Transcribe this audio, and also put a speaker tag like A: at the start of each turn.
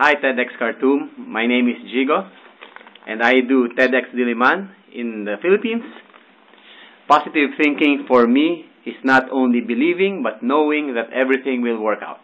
A: Hi, TEDx Khartoum. My name is Jigo, and I do TEDx Diliman in the Philippines. Positive thinking for me is not only believing, but knowing that everything will work out.